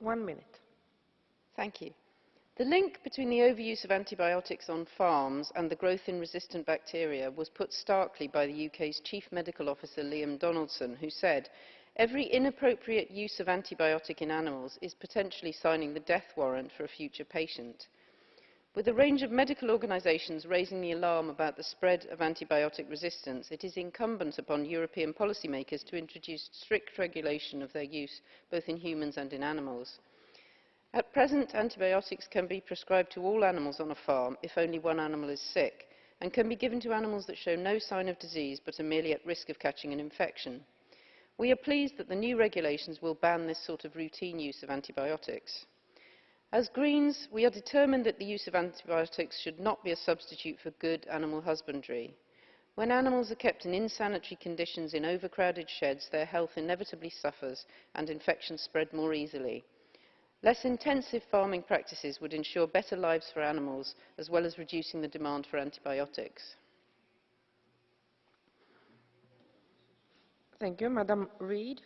One minute. Thank you. The link between the overuse of antibiotics on farms and the growth in resistant bacteria was put starkly by the UK's Chief Medical Officer Liam Donaldson, who said, Every inappropriate use of antibiotic in animals is potentially signing the death warrant for a future patient. With a range of medical organisations raising the alarm about the spread of antibiotic resistance, it is incumbent upon European policymakers to introduce strict regulation of their use, both in humans and in animals. At present, antibiotics can be prescribed to all animals on a farm if only one animal is sick, and can be given to animals that show no sign of disease but are merely at risk of catching an infection. We are pleased that the new regulations will ban this sort of routine use of antibiotics. As Greens, we are determined that the use of antibiotics should not be a substitute for good animal husbandry. When animals are kept in insanitary conditions in overcrowded sheds, their health inevitably suffers and infections spread more easily. Less intensive farming practices would ensure better lives for animals, as well as reducing the demand for antibiotics. Thank you. Madam Reid.